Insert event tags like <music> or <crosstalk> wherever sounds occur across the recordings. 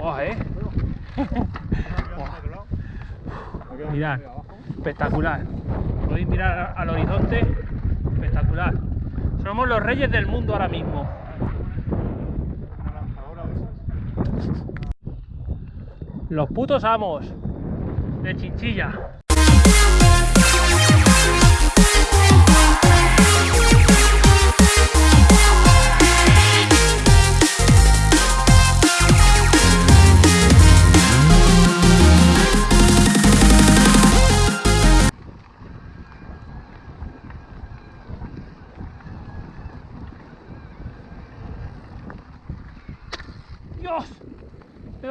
Buah, eh. Mirad, espectacular. Podéis mirar al horizonte, espectacular. Somos los reyes del mundo ahora mismo. Los putos amos de Chinchilla.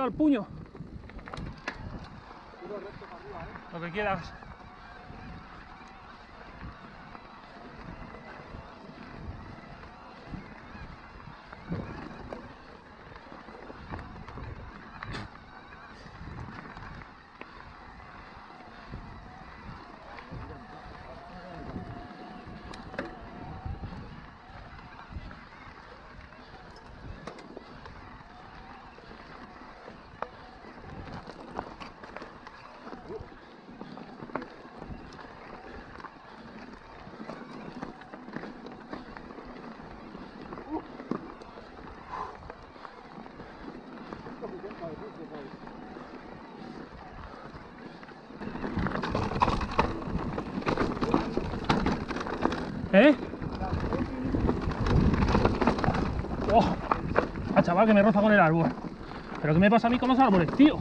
El puño. Lo que quieras. ¿Eh? ¡Oh! Ah, chaval, que me roza con el árbol. ¿Pero qué me pasa a mí con los árboles, tío?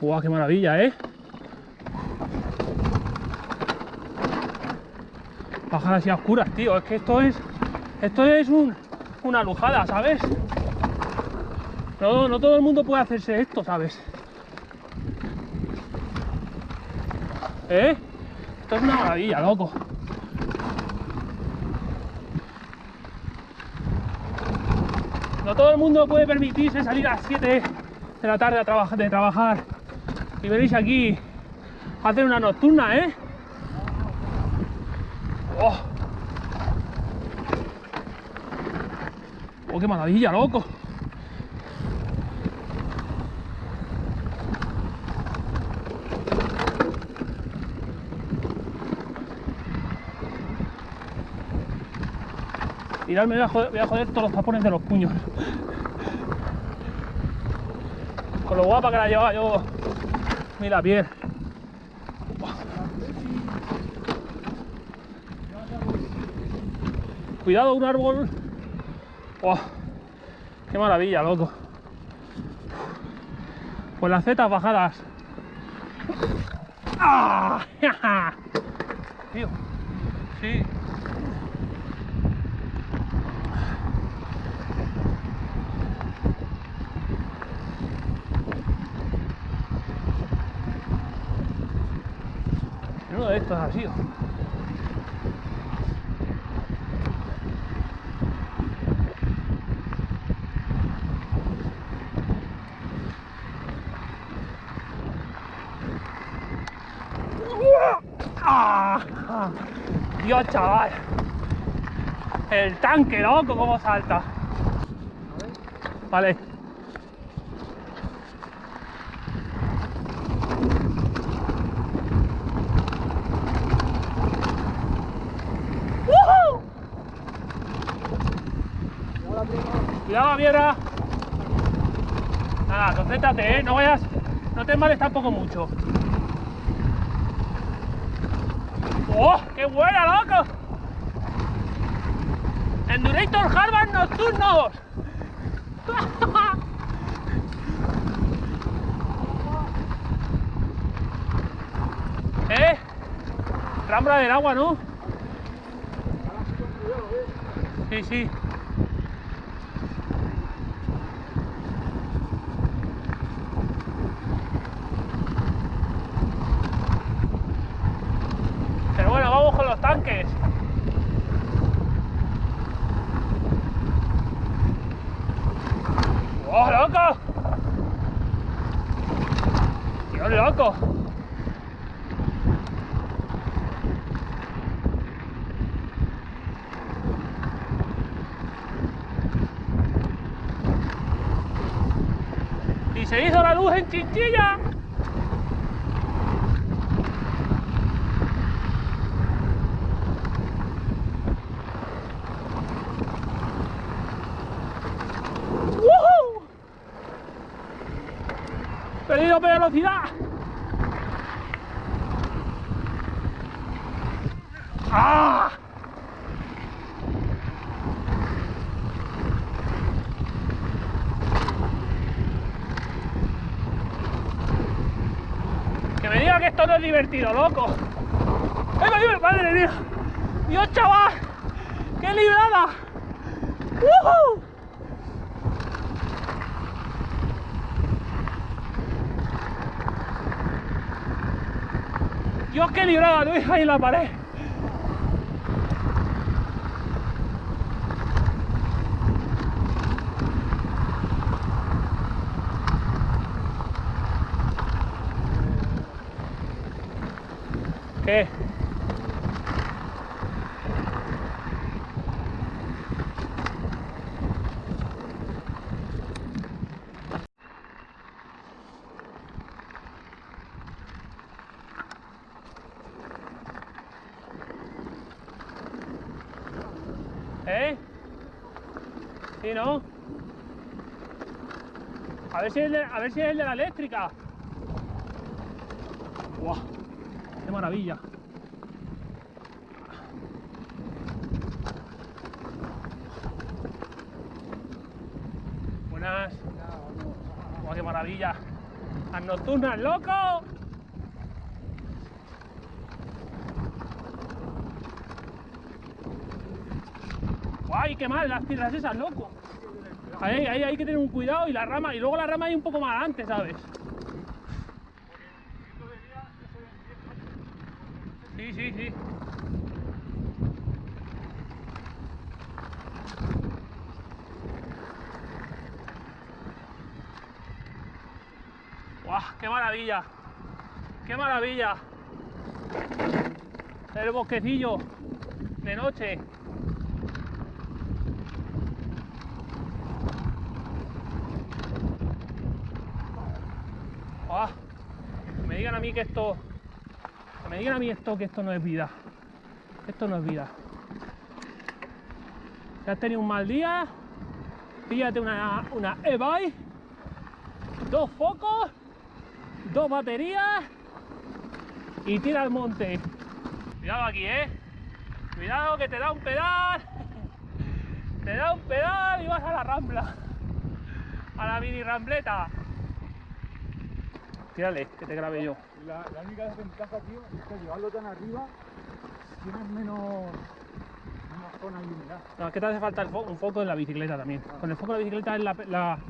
¡Guau, qué maravilla, eh! Bajar así a oscuras, tío. Es que esto es... Esto es un, una lujada, ¿sabes? No, no todo el mundo puede hacerse esto, ¿sabes? ¿Eh? Esto es una maravilla, loco. No todo el mundo puede permitirse salir a las 7 de la tarde de trabajar y venís aquí a hacer una nocturna, ¿eh? ¡Oh! ¡Oh, qué maravilla, loco! Mirad, me voy a, joder, todos los tapones de los puños. Con lo guapa que la llevaba yo. Mira, piel. Cuidado, un árbol. ¡Qué maravilla, loco! Pues las zetas bajadas. ¡Ah! <laughs> Sí. De estos ha sido. ¡Ah! Dios, chaval. El tanque, loco, cómo salta. Vale. ¡Woohoo! Cuidado, Viera. Nada, concéntrate, ¿eh? No vayas, no te males tampoco mucho. ¡Oh! ¡Qué buena, loco! Endurator Harvard nocturnos. <laughs> ¿Eh? Rambla del agua, ¿no? Sí, sí. loco. Y se hizo la luz en Chinchilla. Velocidad. ¡Ah! Que me diga que esto no es divertido, loco. ¡Ay, madre mía! ¡Dios, chaval! ¡Qué librada! ¡Woohoo! Dios, qué librada, Luis, ahí en la pared. ¿Qué? ¿Eh? ¿Sí, no? A ver si es el de, a ver si es el de la eléctrica. ¡Guau! ¡Qué maravilla! Buenas. ¡Guau, qué maravilla! ¡Las nocturnas, loco! ¡Guay, qué mal! Las piedras esas, loco. Ahí hay que tener un cuidado y la rama, y luego la rama hay un poco más adelante, ¿sabes? Sí, sí, sí. ¡Guau! ¡Qué maravilla! ¡Qué maravilla! El bosquecillo de noche. ¡Ah! Que me a mí que esto. Me digan a mí esto que esto no es vida. Esto no es vida. Si has tenido un mal día, píllate una, una e-bike, dos focos, dos baterías y tira al monte. Cuidado aquí, eh. Cuidado que te da un pedal. Te da un pedal y vas a la rambla. A la mini rambleta. Tírale, que te grabe yo. La, la única desventaja, tío, es que llevarlo tan arriba tienes menos, menos zona iluminada. No, es que te hace falta el fo- un foco en la bicicleta también. Con el foco de la bicicleta es la, la-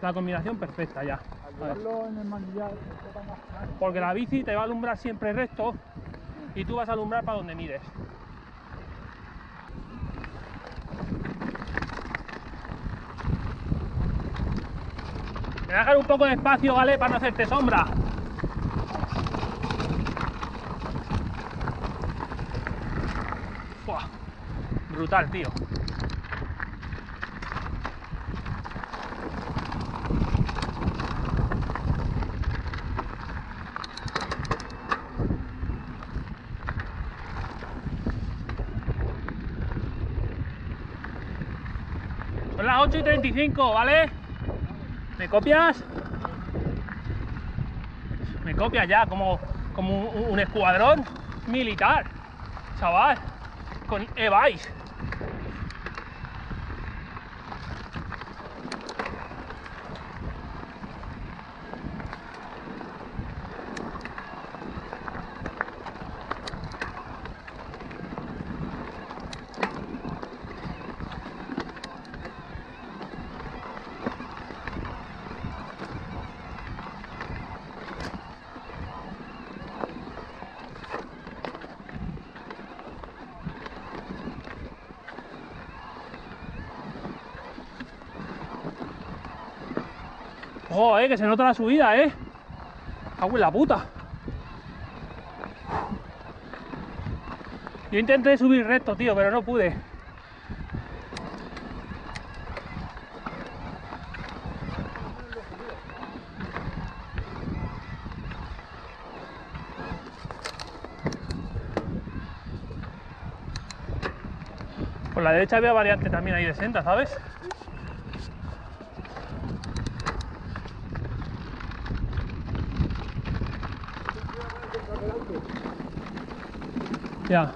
la combinación perfecta ya. Al llevarlo en el manillar, más claro. Porque la bici te va a alumbrar siempre recto y tú vas a alumbrar para donde mires. Me voy dejar un poco de espacio, ¿vale? Para no hacerte sombra. Buah, Brutal, tío. Son las 8 y 35, ¿vale? ¿Me copias? Me copias ya, como, como un, escuadrón militar, chaval, con e-bikes. ¡Oh, eh! Que se nota la subida, eh. Cago en la puta. Yo intenté subir recto, tío, pero no pude. Por la derecha había variante también ahí de senda, ¿sabes? Ya.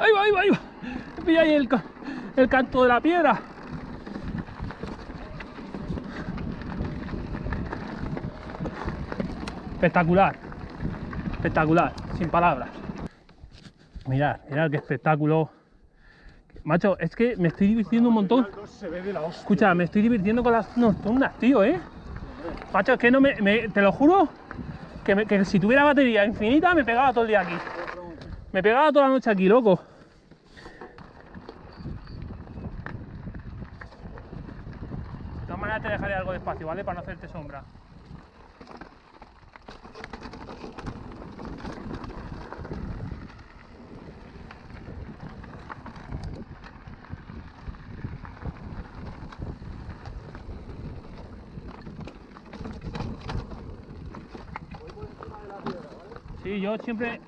Ahí va, ahí va, ahí va. Pilla ahí el, el canto de la piedra. Espectacular. Espectacular, sin palabras. Mirad, mirad qué espectáculo. Macho, es que me estoy divirtiendo un montón. Escucha, me estoy divirtiendo con las nocturnas, tío, ¿eh? Macho, es que no me, te lo juro, que, que si tuviera batería infinita me pegaba todo el día aquí. Me pegaba toda la noche aquí, loco. De todas maneras te dejaré algo de espacio, ¿vale? Para no hacerte sombra. Sí, yo siempre... Vale.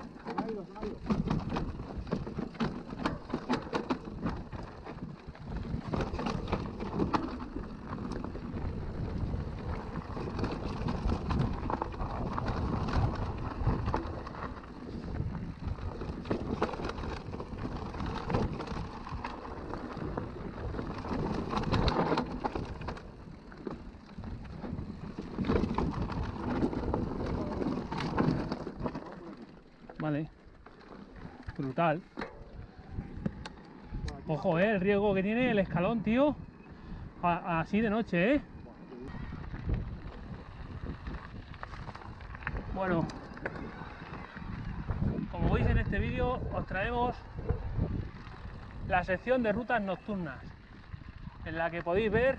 Brutal. Ojo, eh, el riesgo que tiene el escalón, tío. Así de noche, eh. Bueno. Como veis en este vídeo, os traemos la sección de rutas nocturnas. En la que podéis ver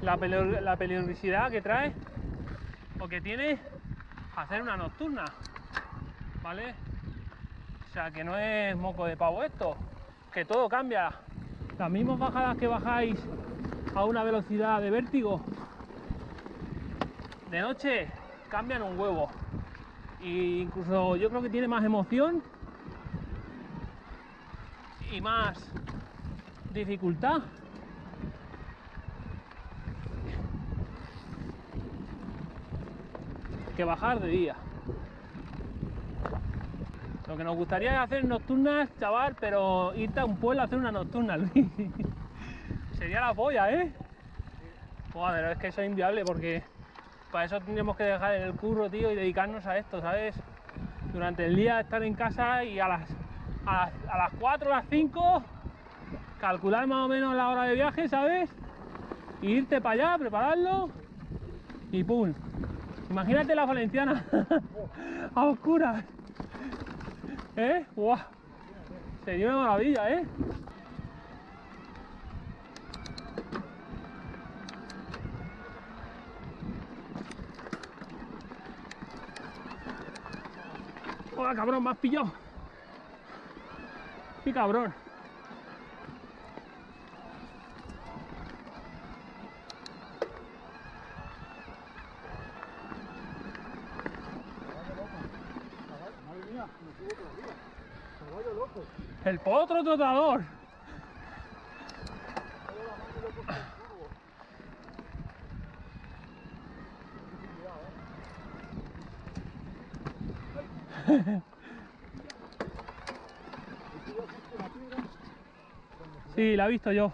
la, la peligrosidad que trae o que tiene hacer una nocturna. ¿vale? O sea, que no es moco de pavo esto, que todo cambia. Las mismas bajadas que bajáis a una velocidad de vértigo, de noche cambian un huevo. Incluso yo creo que tiene más emoción y más dificultad. que bajar de día. Lo que nos gustaría es hacer nocturnas, chaval, pero irte a un pueblo a hacer una nocturna. <laughs> Sería la polla, ¿eh? Pero es que eso es inviable porque para eso tendríamos que dejar el curro, tío, y dedicarnos a esto, ¿sabes? Durante el día estar en casa y a las, a las, a las 4 o las 5 calcular más o menos la hora de viaje, ¿sabes? Y irte para allá, prepararlo y ¡pum! Imagínate la valenciana <laughs> a oscuras. ¿Eh? ¡Guau! Sería una maravilla, ¿eh? ¡Hola, cabrón! ¡Me has pillado! ¡Qué cabrón! Madre mía, me subo todavía. Caballo loco. ¡El potro trotador! Sí, la he visto yo.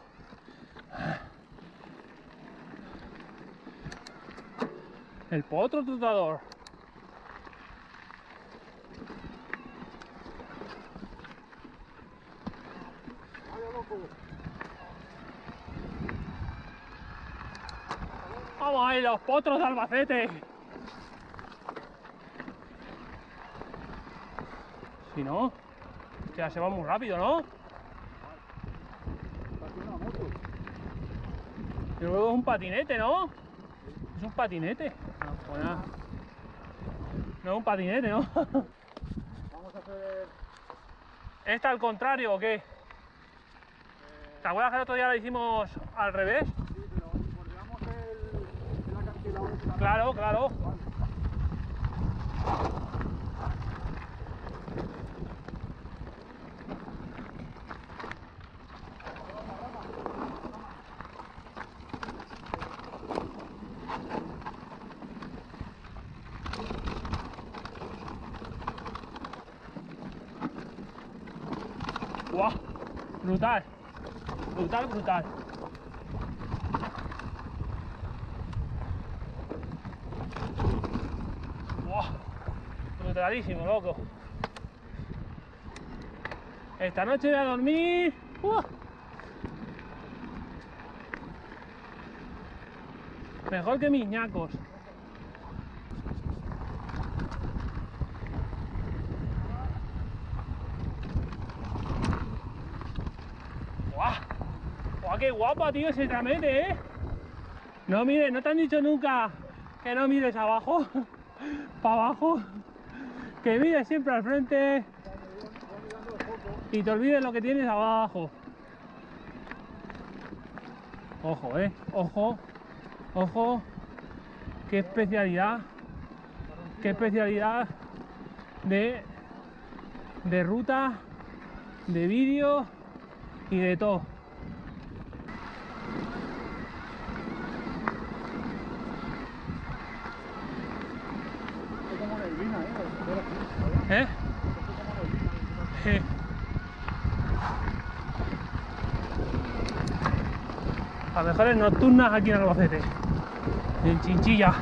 El potro trotador. Vamos ahí, los potros de Albacete. Si no, ya se va muy rápido, ¿no? Y luego es un patinete, ¿no? Es un patinete. No, pues nada. No es un patinete, ¿no? <laughs> Vamos a hacer... ¿Esta al contrario o qué? ¿Te acuerdas que el otro día la hicimos al revés? Sí, pero bordeamos el, el acantilado. Claro, claro. Vale. Brutal. Brutal, brutal. ¡Guau! Brutalísimo, loco. Esta noche voy a dormir. Mejor que mis ñacos. ¡Guau! ¡Guau, qué guapa, tío, ese tramete, eh! No mires, no te han dicho nunca que no mires abajo, <laughs> para abajo, que mires siempre al frente y te olvides lo que tienes abajo. Ojo, eh, ojo, ojo, qué especialidad, qué especialidad de, de ruta, de vídeo y de todo. Estoy como neblina, ¿eh? Ver aquí, ¿Eh? Sí. Las mejores nocturnas aquí en Albacete. En Chinchilla.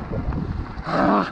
¡Ah!